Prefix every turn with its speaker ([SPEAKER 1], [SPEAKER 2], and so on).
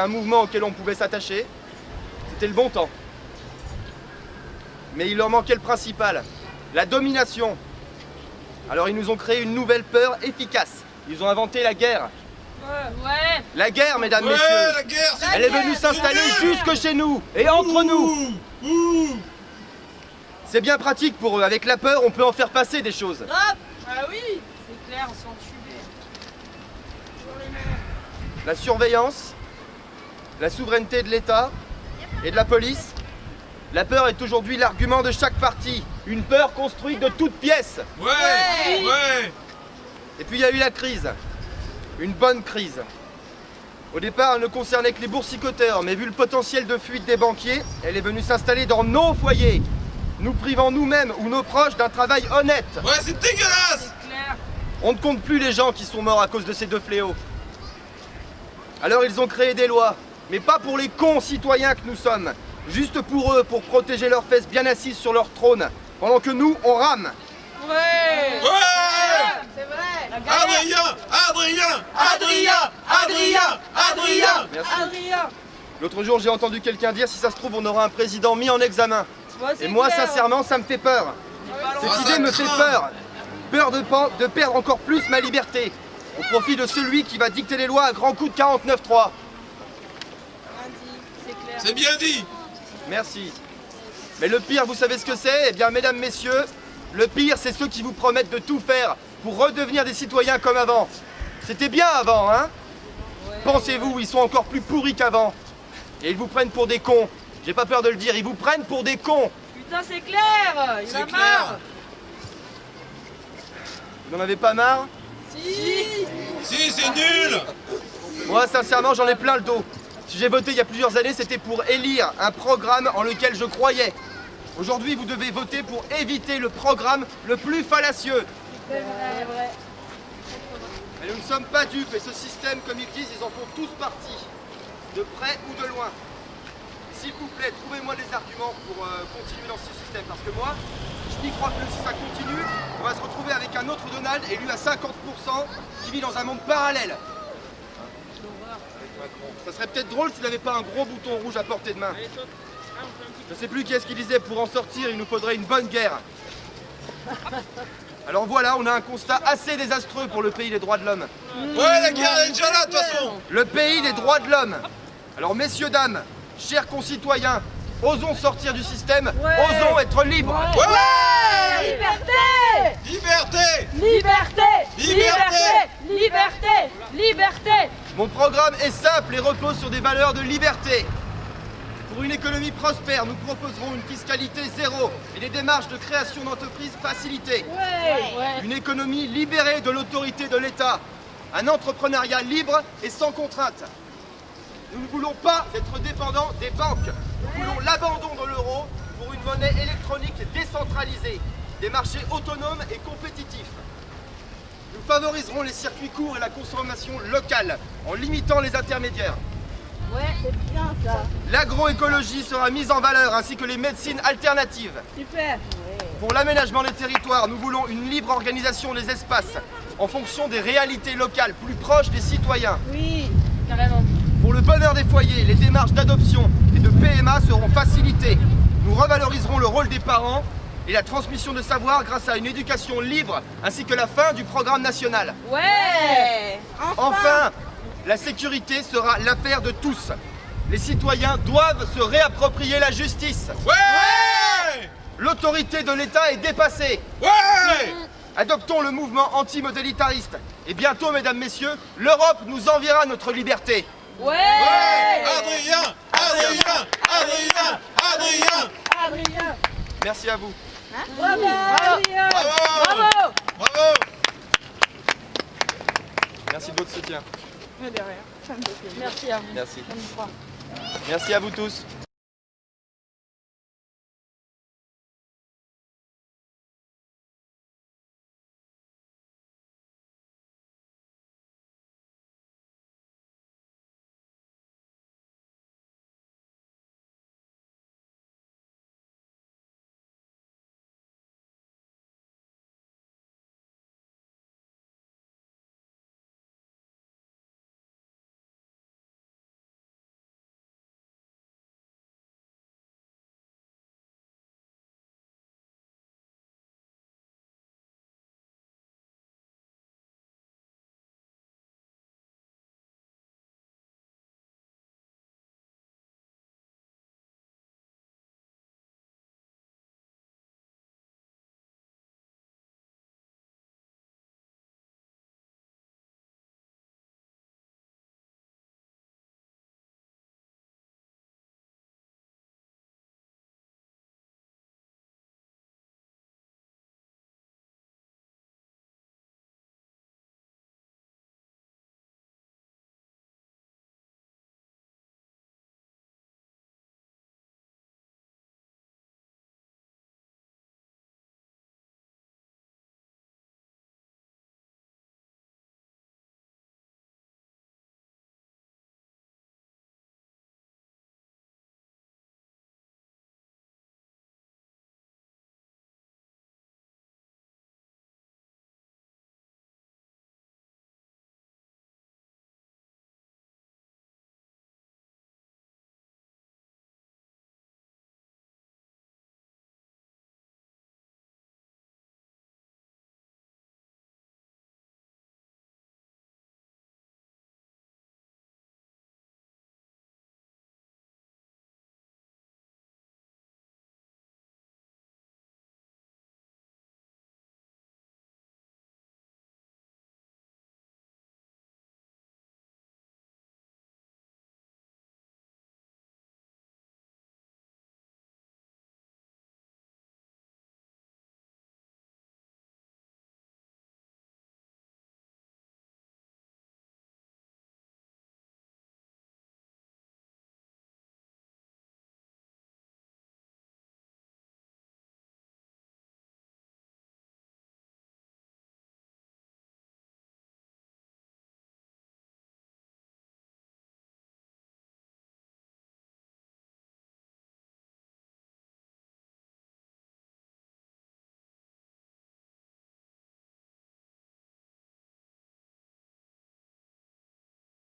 [SPEAKER 1] un mouvement auquel on pouvait s'attacher. C'était le bon temps. Mais il leur manquait le principal, la domination. Alors ils nous ont créé une nouvelle peur efficace. Ils ont inventé la guerre.
[SPEAKER 2] Ouais.
[SPEAKER 1] La guerre, mesdames,
[SPEAKER 3] Ouais,
[SPEAKER 1] messieurs.
[SPEAKER 3] la guerre,
[SPEAKER 1] Elle est venue s'installer jusque chez nous et entre nous. C'est bien pratique pour eux. Avec la peur, on peut en faire passer des choses.
[SPEAKER 2] Hop Ah oui C'est clair, sans tuber.
[SPEAKER 1] La surveillance, la souveraineté de l'État et de la police. La peur est aujourd'hui l'argument de chaque parti. Une peur construite de toutes pièces.
[SPEAKER 3] Ouais, ouais.
[SPEAKER 1] Et puis il y a eu la crise. Une bonne crise. Au départ, elle ne concernait que les boursicoteurs, mais vu le potentiel de fuite des banquiers, elle est venue s'installer dans nos foyers, nous privant nous-mêmes ou nos proches d'un travail honnête.
[SPEAKER 3] Ouais, c'est dégueulasse
[SPEAKER 2] clair.
[SPEAKER 1] On ne compte plus les gens qui sont morts à cause de ces deux fléaux. Alors ils ont créé des lois, mais pas pour les cons citoyens que nous sommes, juste pour eux, pour protéger leurs fesses bien assises sur leur trône, pendant que nous, on rame.
[SPEAKER 2] Ouais
[SPEAKER 3] Ouais
[SPEAKER 2] C'est vrai
[SPEAKER 3] Adrien Adrien Adrien Adrien Adrien
[SPEAKER 1] Merci.
[SPEAKER 2] Adrien
[SPEAKER 1] L'autre jour, j'ai entendu quelqu'un dire, si ça se trouve, on aura un président mis en examen. Et moi,
[SPEAKER 2] clair.
[SPEAKER 1] sincèrement, ça me fait peur. Cette idée me fait peur. Peur de, pan- de perdre encore plus ma liberté, au profit de celui qui va dicter les lois à grands coups de 49.3.
[SPEAKER 2] C'est
[SPEAKER 3] bien dit
[SPEAKER 1] Merci. Mais le pire, vous savez ce que c'est? Eh bien, mesdames, messieurs, le pire, c'est ceux qui vous promettent de tout faire pour redevenir des citoyens comme avant. C'était bien avant, hein? Pensez-vous, ils sont encore plus pourris qu'avant. Et ils vous prennent pour des cons. J'ai pas peur de le dire, ils vous prennent pour des cons.
[SPEAKER 2] Putain, c'est clair Il en a
[SPEAKER 3] clair.
[SPEAKER 2] marre
[SPEAKER 1] Vous n'en avez pas marre?
[SPEAKER 2] Si
[SPEAKER 3] Si, c'est nul
[SPEAKER 1] Moi, sincèrement, j'en ai plein le dos. Si j'ai voté il y a plusieurs années, c'était pour élire un programme en lequel je croyais. Aujourd'hui, vous devez voter pour éviter le programme le plus fallacieux.
[SPEAKER 2] C'est vrai.
[SPEAKER 1] Mais nous ne sommes pas dupes et ce système, comme ils disent, ils en font tous partie, de près ou de loin. S'il vous plaît, trouvez-moi des arguments pour euh, continuer dans ce système, parce que moi, je n'y crois plus. Si ça continue, on va se retrouver avec un autre Donald élu à 50% qui vit dans un monde parallèle. Ça serait peut-être drôle s'il n'avait pas un gros bouton rouge à portée de main. Je sais plus qui est-ce qui disait, pour en sortir, il nous faudrait une bonne guerre. Alors voilà, on a un constat assez désastreux pour le pays des droits de l'homme.
[SPEAKER 3] Ouais, la guerre est déjà là, de toute façon.
[SPEAKER 1] Le pays des droits de l'homme. Alors messieurs, dames, chers concitoyens, osons sortir du système,
[SPEAKER 2] Ouais.
[SPEAKER 1] osons être libres.
[SPEAKER 3] Ouais.
[SPEAKER 2] Liberté.
[SPEAKER 3] Liberté.
[SPEAKER 2] Liberté.
[SPEAKER 3] Liberté.
[SPEAKER 2] Liberté. Liberté
[SPEAKER 1] Mon programme est simple et repose sur des valeurs de liberté. Pour une économie prospère, nous proposerons une fiscalité zéro et des démarches de création d'entreprises facilitées.
[SPEAKER 2] Ouais Ouais
[SPEAKER 1] Une économie libérée de l'autorité de l'État. Un entrepreneuriat libre et sans contrainte. Nous ne voulons pas être dépendants des banques. Nous voulons l'abandon de l'euro pour une monnaie électronique décentralisée, des marchés autonomes et compétitifs. Nous favoriserons les circuits courts et la consommation locale en limitant les intermédiaires.
[SPEAKER 2] Ouais, c'est bien ça
[SPEAKER 1] L'agroécologie sera mise en valeur ainsi que les médecines alternatives.
[SPEAKER 2] Super
[SPEAKER 1] Pour l'aménagement des territoires, nous voulons une libre organisation des espaces en fonction des réalités locales plus proches des citoyens.
[SPEAKER 2] Oui Carrément
[SPEAKER 1] Pour le bonheur des foyers, les démarches d'adoption et de PMA seront facilitées. Nous revaloriserons le rôle des parents et la transmission de savoir grâce à une éducation libre ainsi que la fin du programme national.
[SPEAKER 2] Ouais
[SPEAKER 1] Enfin, la sécurité sera l'affaire de tous. Les citoyens doivent se réapproprier la justice.
[SPEAKER 3] Ouais
[SPEAKER 1] L'autorité de l'État est dépassée.
[SPEAKER 3] Ouais
[SPEAKER 1] Adoptons le mouvement antimodélitariste. Et bientôt, mesdames, messieurs, l'Europe nous enviera notre liberté.
[SPEAKER 2] Ouais
[SPEAKER 3] Ouais Adrien Adrien Adrien Adrien
[SPEAKER 2] Adrien
[SPEAKER 1] Merci à vous.
[SPEAKER 2] Bravo
[SPEAKER 3] Bravo
[SPEAKER 2] Bravo
[SPEAKER 3] Bravo
[SPEAKER 1] Merci de votre soutien.
[SPEAKER 2] Merci à vous
[SPEAKER 1] Merci. Merci à vous tous.